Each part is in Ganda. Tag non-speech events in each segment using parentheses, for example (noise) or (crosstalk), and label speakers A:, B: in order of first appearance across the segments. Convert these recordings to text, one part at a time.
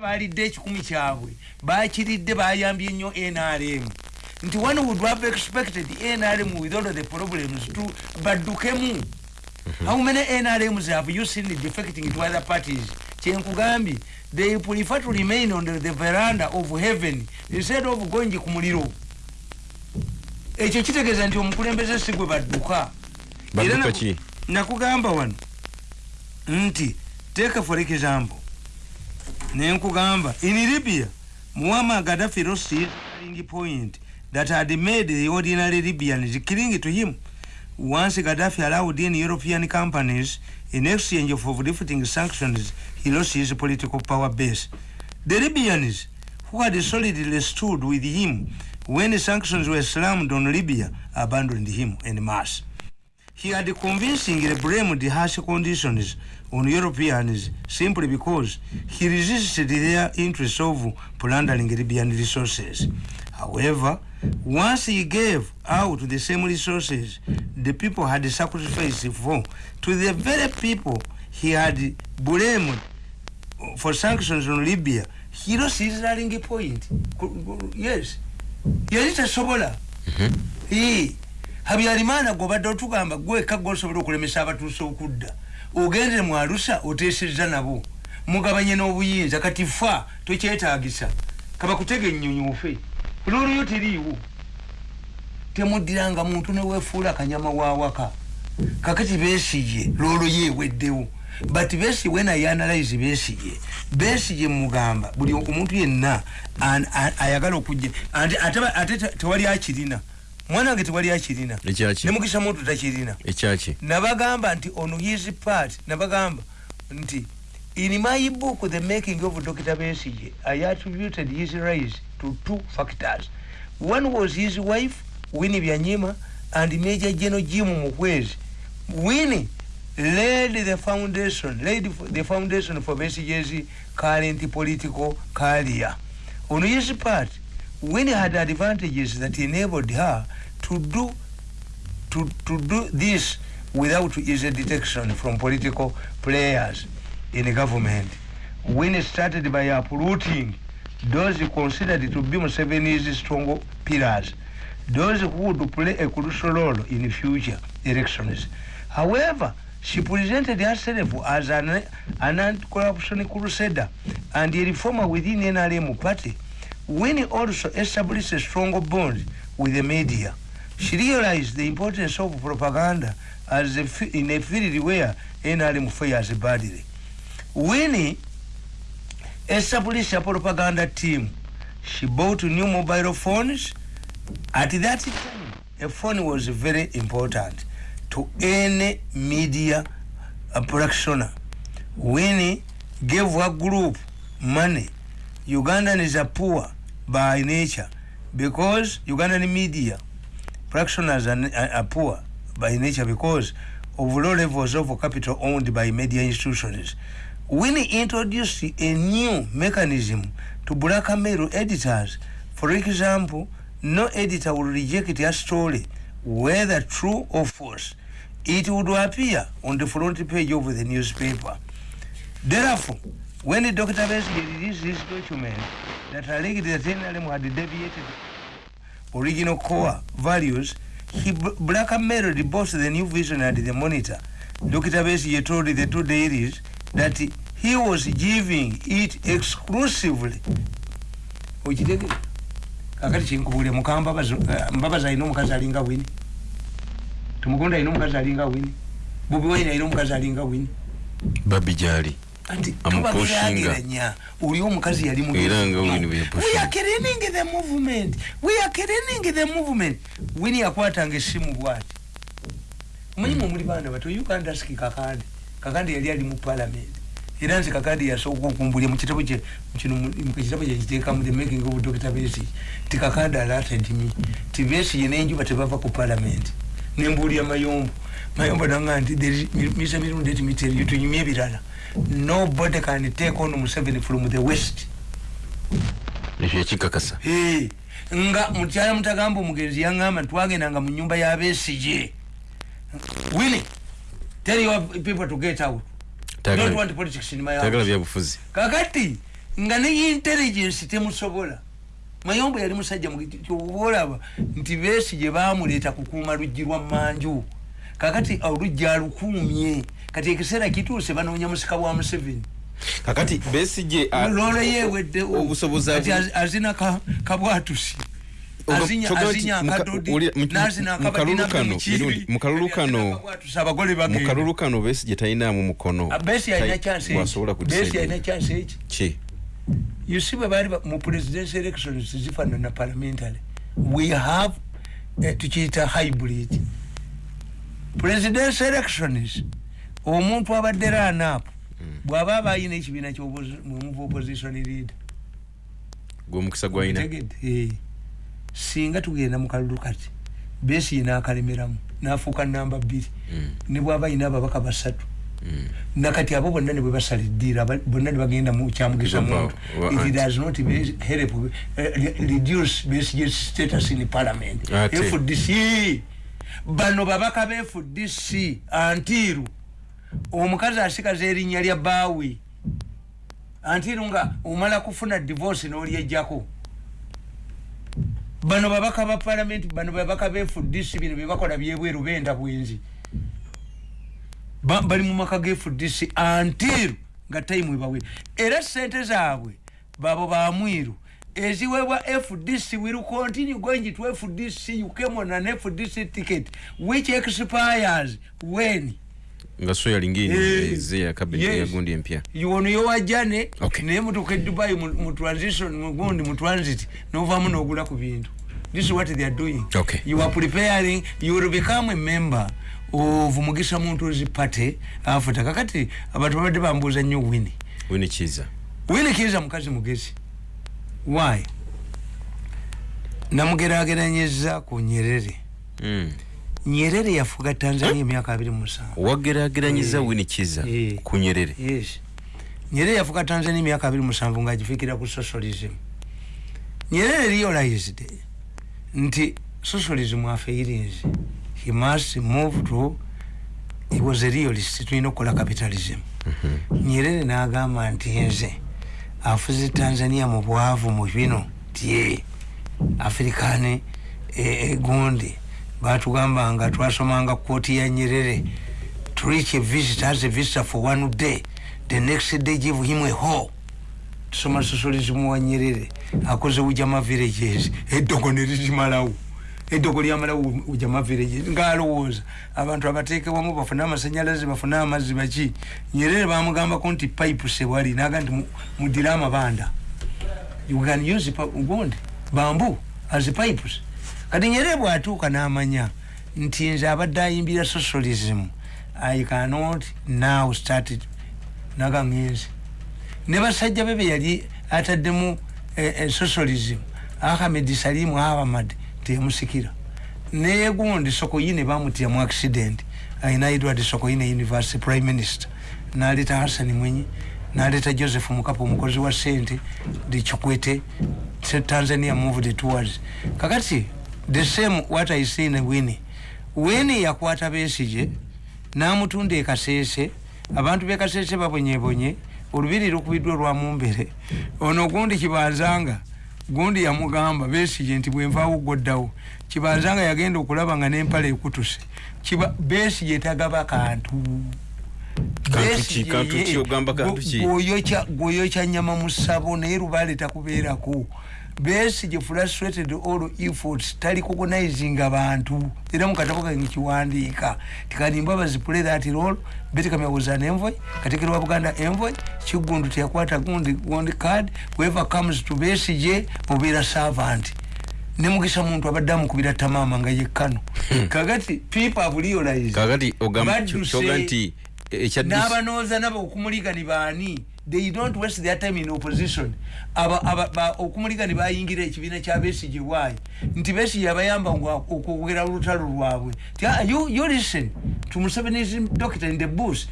A: balidde ekikumi kyabwe. Bakiridde bayambye nnyo nrm nti one would have expected nrm with all the problems to baddukemu. How many nrms have you seen defecting to other parties? Kyenkugambye they prefer to remain on the, veranda of heaven instead of going ku muliro. Ekyo kitegeeza nti omukulembeze si gwe badduka.
B: Ki?
A: nakugamba wano nti take for example nenkugamba in libya muammar gaddafi lost his rallying point that had made the ordinary libyans killing to him. Once gaddafi allowed in european companies in exchange for lifting sanctions he lost his political power base. The libyans who had solidly stood with him when the sanctions were slammed on libya abandoned him en masse he had convincingly blamed the harsh conditions on Europeans simply because he resisted their interest of plundering Libyan resources. However, once he gave out the same resources the people had sacrificed for to the very people he had blamed for sanctions on Libya, he lost his rallying point. Yes. Yali tasobola. He habyarimana gwobadde otugamba gweka gwosobola okulemesa abatuuse okudda. Ogendere mu alusa oteesezza nabo. Mugabanye n'obuyinza kati fa tokyetaagisa. Kabakutega ennyonyoofe olwolyo teriiwo temuddiranga muntu neweefuula akanyama wawaka kakati beesige lwolwo yeeweddewo but besi when i analyze besige besige mugamba buli omuntu yenna ayagala okujja ate tewali akirina mwana wange tewali akirina. Nemukisa muntu takirina. Nabagamba nti on his part. Nabagamba nti in my book the making of dr besige i attributed his rise to two factors. One was his wife wini byanyima and major general jim mukwezi. Wini laid the foundation laid the foundation for besige's current political career. On his part Winnie had advantages that enabled her to do to, to do this without easy detection from political players in the government. Winnie started by uprooting those considered to be Museveni's strong pillars, those who would play a crucial role in the future elections. However, she presented herself as an, an anti-corruption crusader and a reformer within NRM party Winnie also established a strong bond with the media. She realized the importance of propaganda as a in a field where NRM fails badly. Winnie established a propaganda team. She bought new mobile phones. At that time, a phone was very important to any media practitioner. Winnie gave her group money. Ugandans are poor by nature because Ugandan media practitioners are, are, poor by nature because of low levels of capital owned by media institutions. When he introduced a new mechanism to blackmail editors, for example, no editor will reject a story, whether true or false. It would appear on the front page of the newspaper. Therefore, when Dr. Bessie released this document, that alleged that NLM had deviated original core values, he blackmailed both the new vision and the monitor. Dr. Bessie told the two dailies that he was giving it exclusively. Ojidege? Kakati chinkubule mukamba mbabaza ino mkazi alinga wini. Tumukonda ino mkazi alinga wini. Bubi wine ino mkazi alinga wini.
B: Babi jari.
A: Tubagiragiranya oli omukazi yali the movement. We are kerening the movement. Wini yakwatanga essimu bwati. Omanyimu omuli baana bato? Uganda ski kakande. Kakande yali ali mu parliament. Era nze kakande yasooka okumbulya mukitabo mukitabo kyekiteekamu the making of dr besi. Ti kakande alatted me. Ti besi ye nenjuba tebava ku parliament nembuulya mayombo mayombo nanga nti misa mirundi etimiteriyo tunyumye ebirala nobody can take on Museveni from the west
B: ekikakasa
A: hey, nga mukyala mutagamba omugenzi yaŋŋamba ntwagendanga mu nyumba y'abeesije wini tell your people to get out don't want politics in my house kakati nga ne intelligence temusobola mayombo yali musajja olaba nti besi gye bamuleeta kukuuma luggi lwa manju kakati oluggi alukuumye. Kati ekiseera kituuse banoonya musika bwa museveni.
B: Kakati besije
A: lolo yewedde
B: obusobozi
A: azina ka- kabwatusi.
B: Mukalulu kano
A: besi alina chance
B: wasobola
A: eki? besi alina chance eki?
B: Ki
A: you see bwe baali ba- mu presidential elections zifaanana parliamentary we have eh, tukiyita hybrid. Presidential elections omuntu abadde ranaapu bw'aba aba ayina ekibiina kyomuva opposition leader.
B: Gwomukisa gwalina
A: Tegedde, eh. singa tugenda mu kalulu kati besi nakalemeramu nafuuka namba bbiri.
B: Mm,
A: ne bwaba ayina ababaka basatu.
B: mm.
A: Nakati abo bonna ne bwe basala eddiira aba- bonna ne bagenda mu kyamugisa
B: Ba-
A: muntu it does not be- help eh, re- reduce Besigye's status in parliament. Fdc bano babaka be fdc antiru. Omukazi asigaza erinnya lya baawi antiru nga omala kufuna divorce n'olyejjako bano babaka ba parliament bano babaka be fdc bino byebakola byebweru benda bwenzi. Ba- bali mu maka ge fdc antiru nga time ebawe era sente zaabwe babo bamwiru eziweebwa fdc will continue going to fdc you came on an fdc ticket which expires when
B: nga so yalingini
A: Eh,
B: eze ya kabineti
A: yes.
B: ya gundi empya
A: yono yowajjane
B: Okay.
A: naye mutuuka e dubai mu mu transition mugundi mu transit novaamu n'ogula ku bintu this is what they are doing
B: Okay.
A: you are preparing you will become a member of mugisa muntu party afuta kakati abantu babadde bambuuza nnyo wini
B: wini kiza
A: wini kiza mukazi mugezi why? Namugerageranyeza ku nyerere.
B: Mm.
A: nyerere yafuga tanzania emyaka abiri mu musanvu.
B: Wagerageranyiza
A: Eh.
B: wini kiza
A: Eh.
B: ku nyerere?
A: Yes. Nyerere yafuka tanzania emyaka abiri musanvu ngaagifikira ku socialism. Nyerere realized nti socialism afeirins he must move to he was a realist tulina okukola capitalism. Nyerere n'agamba nti nze afuze tanzania mu bwavu mu bino tye african egundi batugamba nga twasomanga kooti ya nyerere to reach a visitor as a visitor for one day the next day give him a hole tusoma socialism wa nyerere akoze ujama villages eddogo nerizimalawo eddogo lyamalawo ujama villages ngaalowooza abantu abateeke wamu bafune amasanyalaze bafune amazzi baki? Nyerere bamugambako nti pipe sebwali naga nti mu- mudire amabanda you can use gundi bambu as pipes. Kati nyerere bwatuuka n'amanya nti nze abadde ayimbira socialism i cannot now start naga ngenzi ne basajja be be yali ataddemu eh, eh, socialism. Ahmed salimu ahamad teyamusikira naye gundi sokoyine bamutya mu accident. Ayina edward sokoyine university prime minister. Naleta hasani mwenyi naleta joseph mukapo omukozi wa sente dikikwete tanzania moved towards kakati the same what i see in wini wini yakwata besije namutunda ekaseese abantu bekaseese babonyebonye olubiri lukubiddwa olwamumbere ono gundi kibanzanga gundi yamugamba besije nti bwenvaawo ggoddawo kibanzanga yagenda okulaba nga n'empala ekutuse. Kiba- besije tagaba kantu. Gwoyokya nyama mu ssabo naye lubaale takubeerako besige frustrated all efforts tali cognizing abantu. Era mukatabo kange kiwandiika tikanimba bazipule that role betikamya was an envoy katekero wa buganda envoy kigundu teyakwata gundi gundi card whoever comes to besige mubeera servant. Nemugisa muntu abadde amukubira tamama nga yekkano kakati people have realized
B: kakati ogamba kyoga nti ekya
A: n'abanooza nabo okumuligani baani they don't waste their time in opposition. Ba, okumuligani bayingira ekibiina kya besige bwayi nti besige abayamba okwogera olutalo lwabwe. Ah, you, listen. To museveni's doctor in the bush.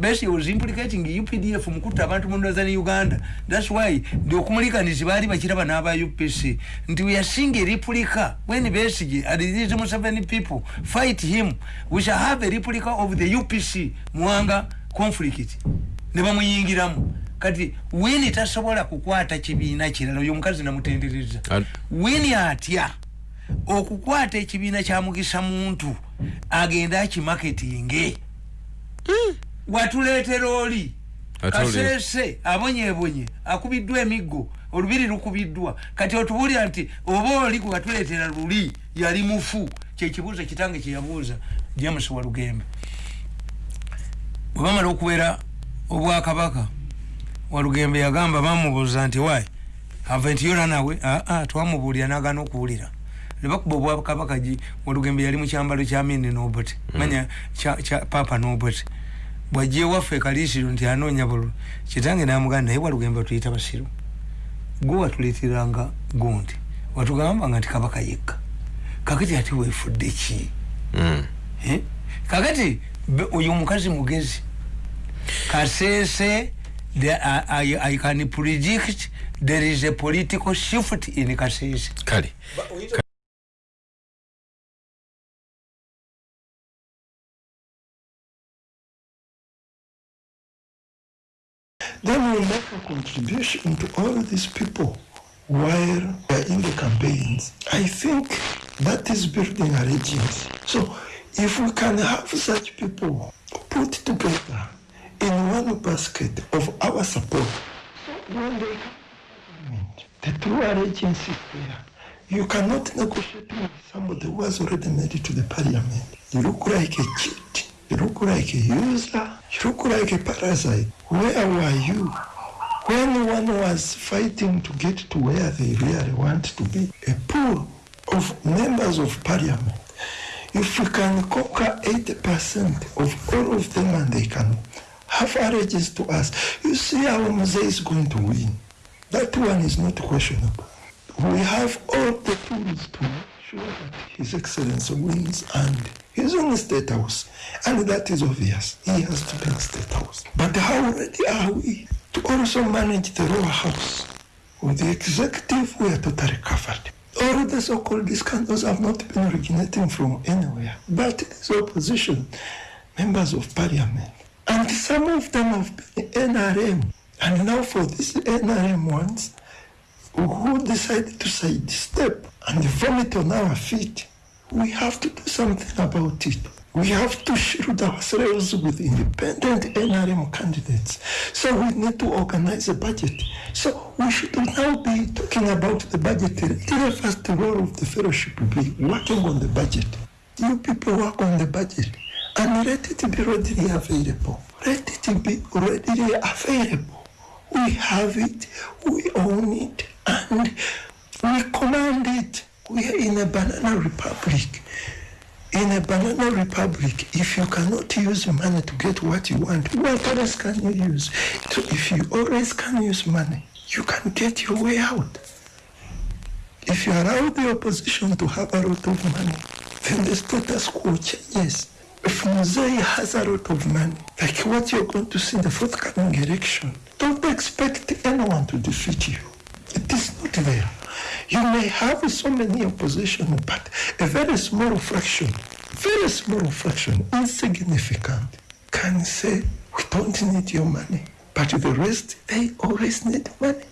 A: Besige was implicating updf mukutta abantu mu northern uganda. Thats why ndi okumuliganizi baali bakiraba n'aba upc nti we are seeing a replica when besige and these museveni people fight him we shall have a replica of the upc mwanga conflict ne bamuyingiramu. Kati wini tasobola kukwata kibiina kirala oyo omukazi namutendereza. Wini atya? Okukwata ekibiina kya mugisa muntu agenda akimaketinge. Watuleetera oli? Kasese abonyebonye akubiddwa emiggo olubiri lukubiddwa. Kati otubuulira nti oba oli gwe watuleetera luli yali mufu. Kyekibuuzo kitange kyeyabuuza james walugembe. Bwe bamala okubeera obwakabaka walugembe yagamba bamubuuza nti wayi ava nti yola nawe? Aa twamubuulira nagana okuwulira. Nebakuba obwakabaka walugembe yali mukyambalo kya mini nobert manya kya- kya papa nobert bwajja ewaffe kalisiro nti anoonya bululu kitange namugana naye walugembe tuyita basiru. Gwe watuleeteranga gundi watugambanga nti kabaka yekka. Kakati ati weefudde ki?
B: Mm.
A: Eh? kakati oyo omukazi mugezi kasese the, I, I, i can predict there is a political shift in kasese
B: kale
C: Then we make a contribution to all these people while they're in the campaigns. I think that is building allegiance. So if we can have such people put together in one basket of our support, when they come the true allegiance is there. You cannot negotiate with somebody who has already made it to the parliament. You look like a cheat. You look like a user. You look like a parasite. Where were you when one was fighting to get to where they really want to be? A pool of members of parliament. If we can conquer 80% of all of them and they can allegiance to us, you see our Mose is going to win. That one is not questionable. We have all the tools to make sure that His Excellency wins and he's the State House. And that is obvious. He has to be in State House. But how ready are we to also manage the lower house? With the executive, we are totally covered. All the so-called scandals have not been originating from anywhere, but it is opposition, members of parliament. And some of them have been NRM. And now for these NRM ones, who decided to sidestep and vomit on our feet, we have to do something about it. We have to shield ourselves with independent NRM candidates. So we need to organize a budget. So we should now be talking about the budget. The first role of the fellowship will be working on the budget. You people work on the budget and let it be readily available. Let it be readily available. We have it, we own it, and we command it. We are in a banana republic. In a banana republic, if you cannot use money to get what you want, what else can you use? So if you always can use money, you can get your way out. If you allow the opposition to have a lot of money, then the status quo changes. If Mosei has a lot of money, like what you're going to see in the forthcoming election, don't expect anyone to defeat you. It is not there. You may have so many opposition, but a very small fraction, very small fraction, insignificant, can say, we don't need your money. But the rest, they always need money.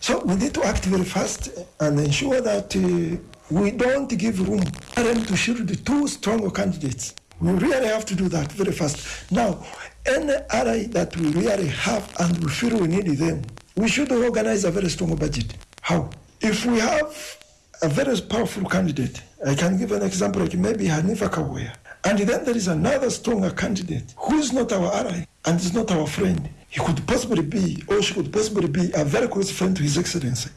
C: So we need to act very fast and ensure that uh, we don't give room for them to shield the two strong candidates. We really have to do that very fast. Now, any ally that we really have and we feel we need them, we should organize a very strong budget. How? If we have a very powerful candidate, I can give an example like maybe Hanifa Kawaya, and then there is another stronger candidate who is not our ally and is not our friend. He could possibly be, or she could possibly be, a very close friend to His Excellency.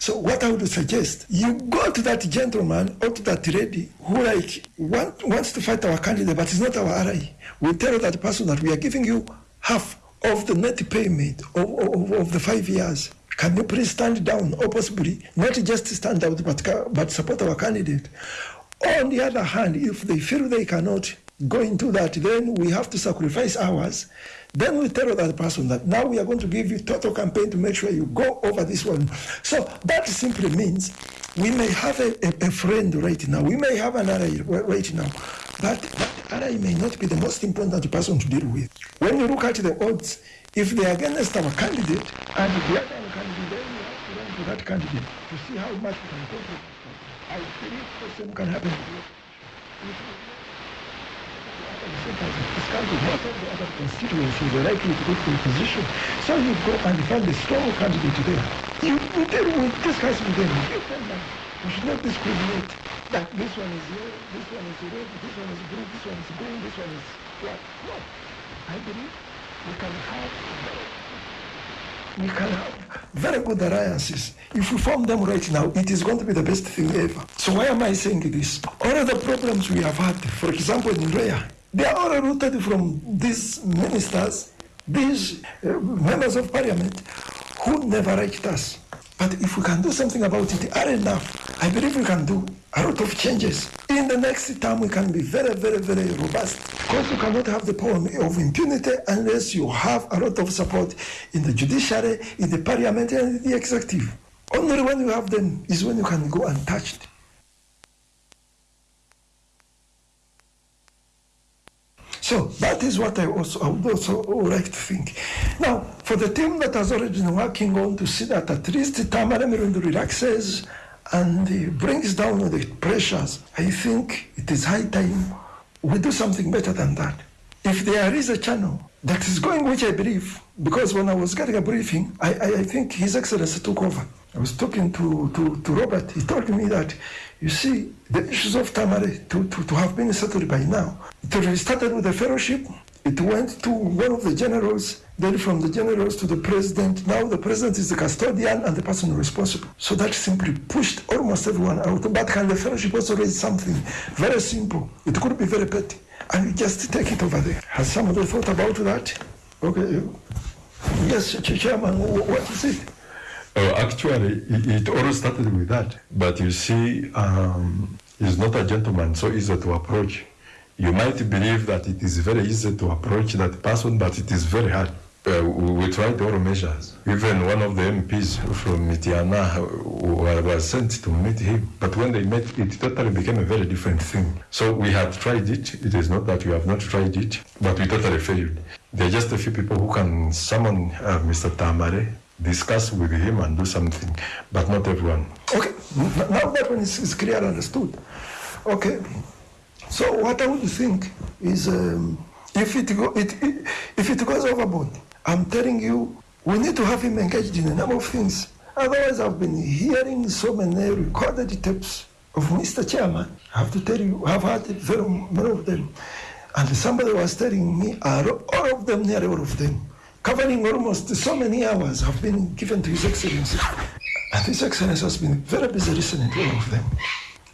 C: So what I would suggest, you go to that gentleman or to that lady who like want, wants to fight our candidate but is not our ally. We tell that person that we are giving you half of the net payment of, of, of the five years. Can you please stand down or possibly not just stand out but, but support our candidate? On the other hand, if they feel they cannot go into that, then we have to sacrifice ours. Then we tell that person that now we are going to give you total campaign to make sure you go over this one. So that simply means we may have a, a, a friend right now, we may have an ally right now, but that ally may not be the most important person to deal with. When you look at the odds, if they are against our candidate and the other candidate, then we have to run to that candidate to see how much we can control. I believe the same can happen. This country, of the other constituencies are likely to to a position. So you go and find a strong candidate there. You, you deal with, discuss with them, give them that. We should not discriminate that this one is yellow, this one is red, this one is blue, this one is green, this one is black. No. I believe we can have we can have very good alliances. If we form them right now, it is going to be the best thing ever. So why am I saying this? All of the problems we have had, for example, in Raya, they are all rooted from these ministers, these uh, members of parliament who never liked us. But if we can do something about it are enough, I believe we can do a lot of changes. In the next term, we can be very, very, very robust. Because you cannot have the power of impunity unless you have a lot of support in the judiciary, in the parliament, and in the executive. Only when you have them is when you can go untouched. So that is what I also I would also like to think. Now, for the team that has already been working on to see that at least Tamara Mirundo relaxes and brings down the pressures, I think it is high time we do something better than that. If there is a channel that is going, which I believe, because when I was getting a briefing, I, I, I think His Excellency took over. I was talking to, to, to Robert. He told me that, you see, the issues of Tamale to, to, to have been settled by now. It started with the fellowship. It went to one of the generals, then from the generals to the president. Now the president is the custodian and the person responsible. So that simply pushed almost everyone out. But can the fellowship also raise something very simple? It could be very petty. And you just take it over there. Has somebody thought about that? Okay. Yes, Chairman, what is it?
D: Uh, actually, it, it all started with that. But you see, um, he's not a gentleman, so easy to approach. You might believe that it is very easy to approach that person, but it is very hard. Uh, we, we tried all measures. Even one of the MPs from Mitiana uh, was sent to meet him. But when they met, it totally became a very different thing. So we had tried it. It is not that we have not tried it, but we totally failed. There are just a few people who can summon uh, Mr. Tamare, discuss with him and do something, but not everyone.
C: Okay, now that one is, is clear understood. Okay, so what I would think is um, if it, go, it, if it goes overboard, I'm telling you, we need to have him engaged in a number of things. Otherwise, I've been hearing so many recorded tapes of Mr. Chairman. I have to tell you, I've heard very many of them. And somebody was telling me, all of them, nearly all of them, covering almost so many hours have been given to His Excellency. And His Excellency has been very busy listening to all of them.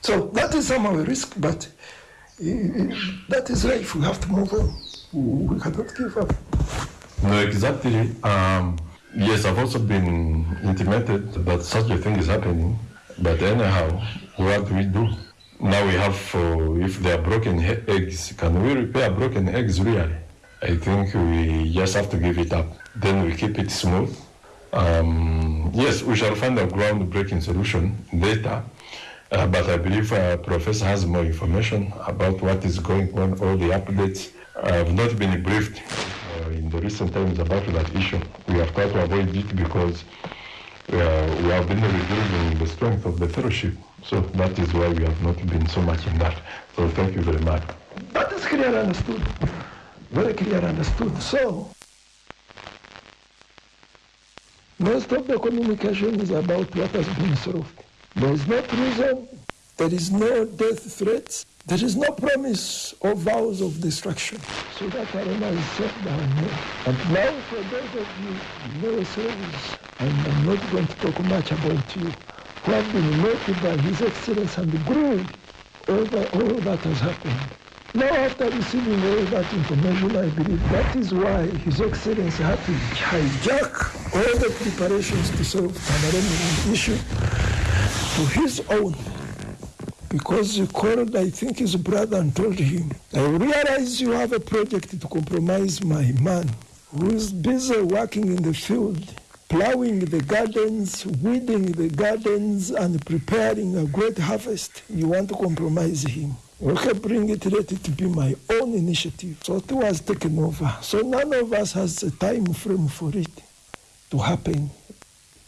C: So that is somehow a risk, but uh, that is life. We have to move on. We cannot give up.
D: No, exactly. Um, yes, I've also been intimated that such a thing is happening. But anyhow, what do we do? Now we have, uh, if they are broken eggs, can we repair broken eggs really? I think we just have to give it up. Then we keep it smooth. Um, yes, we shall find a groundbreaking solution later. Uh, but I believe uh, Professor has more information about what is going on, all the updates. I have not been briefed uh, in the recent times about that issue. We have tried to avoid it because uh, we have been reducing the strength of the fellowship. So that is why we have not been so much in that. So thank you very much.
C: That is clearly understood. Very clear understood. So, most of the communication is about what has been solved. There is no prison, there is no death threats, there is no promise or vows of destruction. So that arena is shut down here. And now for those of you no souls, and I'm not going to talk much about you, who have been noted by His Excellency and grilled over all that has happened. Now, after receiving all that information, I believe that is why His Excellency had to hijack all the preparations to solve Tamarani issue to his own. Because he called, I think, his brother and told him, I realize you have a project to compromise my man who is busy working in the field plowing the gardens, weeding the gardens, and preparing a great harvest, you want to compromise him. Okay, bring it, let to be my own initiative. So it was taken over. So none of us has a time frame for it to happen.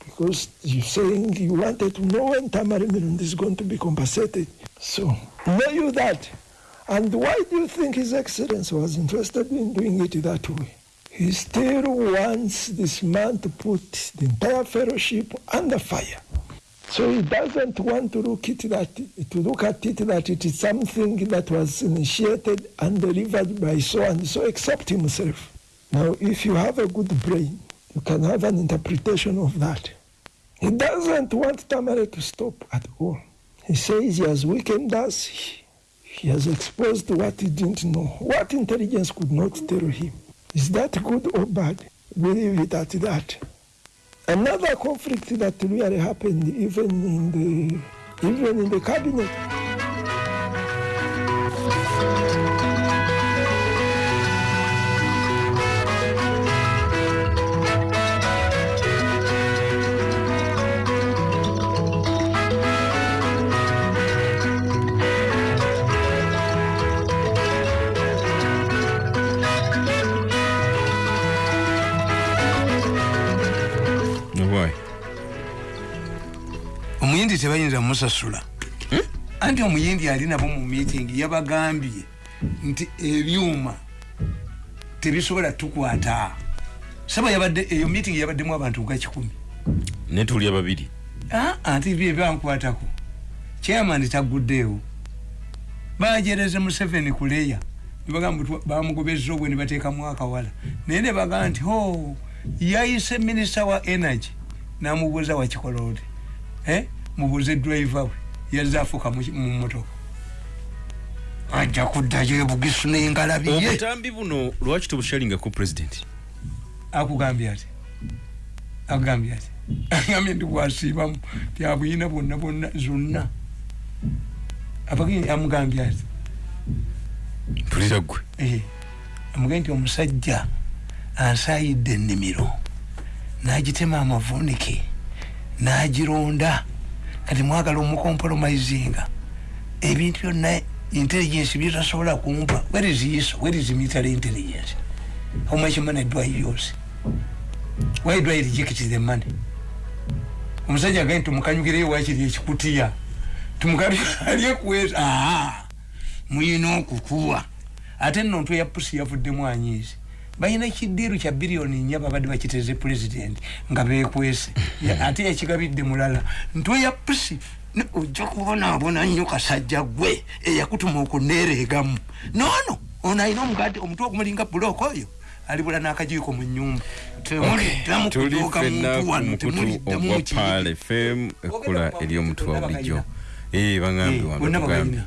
C: Because you're saying you wanted to know when Tamarind is going to be compensated. So know you that. And why do you think His Excellency was interested in doing it that way? He still wants this man to put the entire fellowship under fire. So he doesn't want to look at that to look at it that it is something that was initiated and delivered by so and so, except himself. Now, if you have a good brain, you can have an interpretation of that. He doesn't want Tamara to stop at all. He says he has weakened us. He has exposed what he didn't know, what intelligence could not tell him. Is that good or bad? Believe it at that. Another conflict that really happened even in the even in the cabinet.
A: Omuyindi tebayinza musasula anti omuyindi ali nabo mu meeting yabagambye nti ebyuma tebisobola tukwata. Saba yabadde eyo meeting yabaddemu abantu nga kikumi.
B: Netuli ababiri.
A: Ah, anti bye bankwatako. Chairman taguddeewo. Bajereze museveni kuleya bamugobezza obwe nebateekamu akawala. Naye ne bagamba nti ho yayise minisita wa energy namubuuza wakikola oti eh? Mubuuze driver we. Yazze afuuka mu motoka ajja kuddayo ebugisu nengalabiye
B: obutambi buno lwaki tobushalingako president?
A: Akugambye ati akugambye ati agambye ndi gwasiibamu ti abuyina bwonna bwonna zonna. Abageni amugambye ati
B: mpulira gwe
A: Eh, amugambye nti omusajja ansaayidde ennimiro n'agitema amavunike n'agironda kati mwagala omukompromisinga ebintu byonna intelligence byetasobola kumpa. Where is iso where is military intelligence? How much money do i use? Why do i reject the money? Omusajja agaye tumukanyukireyo wakiri ekikutiya? Tumukaliekuweza (laughs) aa muyina okukuwa. Ate nno ntwe ya pusi yavuddemu anyiizi balina ekidiiru kya biliyoni nnya babadde bakiteze pulezidenti nga bekwese Ya- ate yakigabidde mulala. Ntwe ya pusi ojja kubonaabona nnyo kasajja gwe eyakutuma okuneereegamu noono ono alina omugadi omutwe ogumulinga bulooka oyo alibula n'akajiiko mu nyumba
B: fenna
A: muntu wano
B: pal fm ekkula ery'omutwe wa bulijjo ee bagambye
A: bonna
B: wano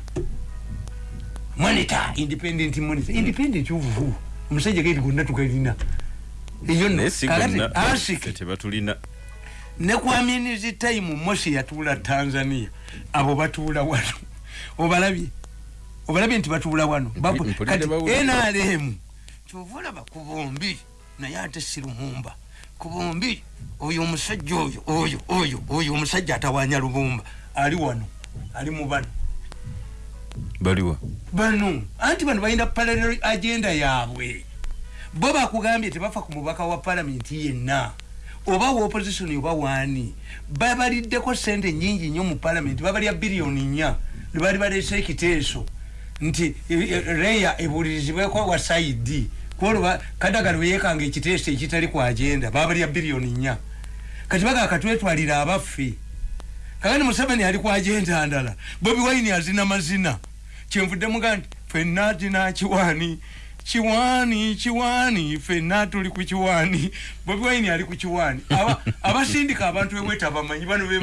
A: monitor independent monitor. Independent uvuvu omusajja gaiti gonna tugalina eyo nno
B: naye si
A: kakati
B: gonna.
A: Asiki
B: ffe tebatulina
A: ne kwaminizi time mosi yatuula tanzania. Abo batuula wano. Obalabye. Obalabye nti batuula wano. Kati nrm kyova olaba ku bombi naye ate si lumumba. Ku bombi oyo omusajja oyo oyo oyo oyo omusajja atawanya lubumba ali wano ali mu bano
B: baliwa
A: bano anti bano balina parallel agenda yaabwe. Bo bakugambye tebafa ku mubaka wa palamenti yenna. Oba wa opposition oba waani babaliddeko sente nyingi nnyo mu palamenti babalya biliyoni nnya. Lwebali baleese ekiteeso. Nti e, e, reya ebulirizibweko wa saidi. Kwolwo kadagala weyekanga ekiteeso ekitali ku agenda babalya biliyoni nnya. Kati bagaa katwetwalira abaffe kakati museveni ali ku agenda ndala. Bobi wine azina mazina. Kyenvudde muga nti fenna tina kiwaani kiwaani kiwaani fenna tuli ku kiwaani bobi wine ali ku kiwaani Aba- abasindika abantu eweta bamanyi bano be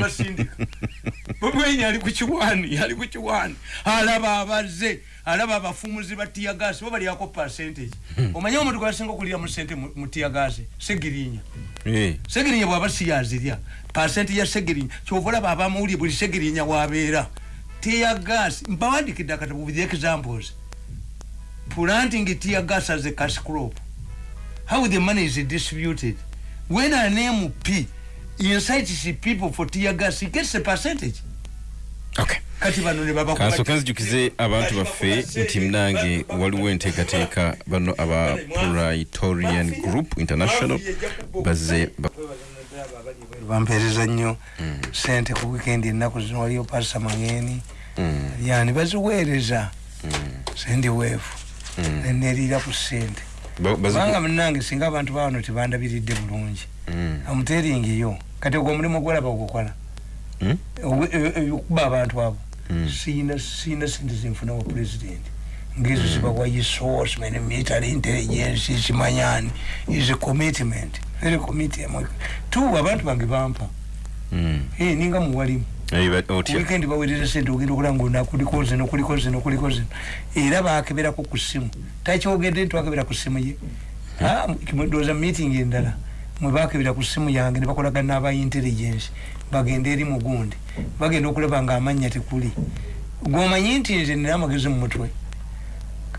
A: wine ali ku kiwaani ali ku kiwaani alaba abazze alaba abafumuzi ba tiyagasi bo balyako percentage. Omanyi omuntu gwasinga okulira mu sente mu tiyagasi segirinya.
B: Ee
A: segirinya bwaba siyazirya. Pasenti ya segirinya kyova olaba abamawulire buli segirinya wabeera. Teya gas mpawandikidde akatabu with examples. Planting tear gas as a cash crop. How the money is distributed. When an mp incites people for tear gas. He gets a percentage.
B: Okay.
A: Kati bano ne baba
B: kansooka nzijukize abantu baffe nti mnange waliwo enteekateeka bano aba praetorian group international bazze ba-
A: bampeereza nnyo. Sente ku weekend ennaku zino waliyo pasa mangeni yani baziweereza. Sendi weefu neneriira ku sente kubanga munange singa abantu bawano tebandabiridde bulungi.
B: Mm.
A: amuteringiyo kati ogwo omulimu gwolaba ogukola
B: Mm?
A: okuba abantu abo.
B: Mm.
A: siyina siyina sente zenfuna wa president. Ngezo zibawa resource many military intelligence kimanyani is a commitment. Very commitment tu abantu bange bampa. Eh, ninga muwalimu weekend bawereza sente ogenda okulanga ona kuliko zino kuliko zino kuliko zino era bakeberako ku ssimu takyogedde nti wakebera ku ssimu ye ndowooza meeting endala mwe bakebera ku ssimu yange ne bakolagana n'aba intelligence. Bagenda eri mugundi. Bagenda okulaba nga amannya tekuli gwomanyi nti nze nina amagezi mu mutwe.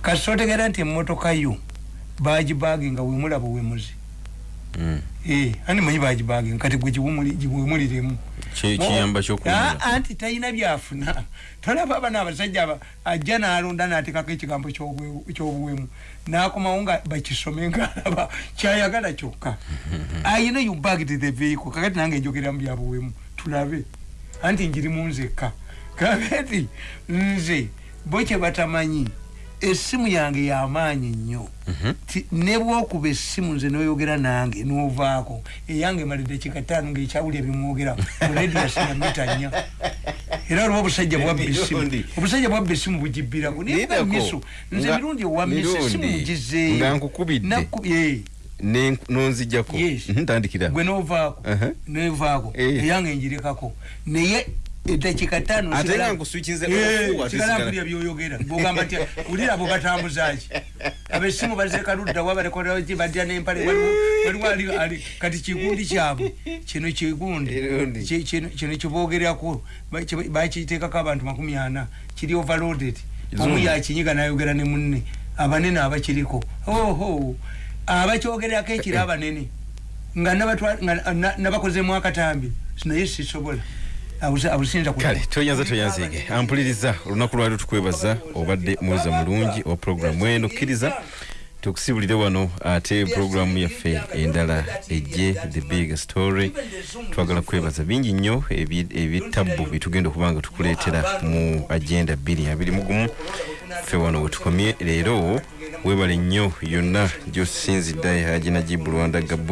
A: Kasi otegeera nti emmotoka yo bagibagi nga wemulaba wemuzi ani manyi bagibagi kati gwe giwumuli- giwumuliremu.
B: Ki- kiyamba kyokuwumula
A: Ah, anti talina byafuna. (laughs) Tolaba aba n'abasajja aba ajja n'alonda n'ateekako ekigambo ky'obuwemu n'akomawo nga bakisome ngaalaba (laughs) kyayagala kyokka. (laughs) Ayina you bagged the vehicle. Kakati nange njogera mu byabuwemu tulabe. Anti njirimu nzekka. Kakati nze bo kye batamanyi essimu yange yamaanyi nnyo.
B: Mhm.
A: Ti- ne bwokuba essimu nze noyogera nange novaako eyange malidde kikataano ngaekyawulya bimwogera olediasina (laughs) mita nnya. Era oliwo obusajja bwabba essimu obusajja bwabba essimu bugibbirako. Naye misu nze mirundi owamisa essimu mugizeeyo
B: nonzijjako ntandikira.
A: Gwe novaako.
B: Uh-huh.
A: nevaako
B: Eh.
A: eyange njirekako naye edakika ttaano
B: Ate
A: sigala-
B: nga nkuswikinze n'obufuuwa, ate
A: sigala
B: sigala-
A: mpulira byoyogera. Bogamba nti ulira abo batambuzaki abesimu bazeka ludda wa balekoki badya nempale. Waliwo waliwo ali- ali- kati kigundi kyabwe. Kino kigundi.
B: Erundi.
A: Ki- kino kino kibogerako ba- ki- bakiteekako abantu makumi ana. Kiri overloaded. Omu
B: Zungu.
A: yakinyiga nayogera ne munne. Abanene abakiriko. Oho. Abakyogerako ekiri abanene. Nga nabatwa- nga na- nabakozemu akatambi naye sisobola Ku-
B: kale toyanza toyanzege ampuliriza olunaku lwali tukwebaza obadde muweza mulungi owa puroguramu eno kkiriza tukusibulire wano ate puroguramu yaffe endala ejje the big story. Twagala kwebaza bingi nnyo ebitabu byetugenda okuba nga tukuleetera mu agenda 221 ffe wano wetukomye leero webale nnyo yonna. Gyosinzidde hajinajibu rwanda gabu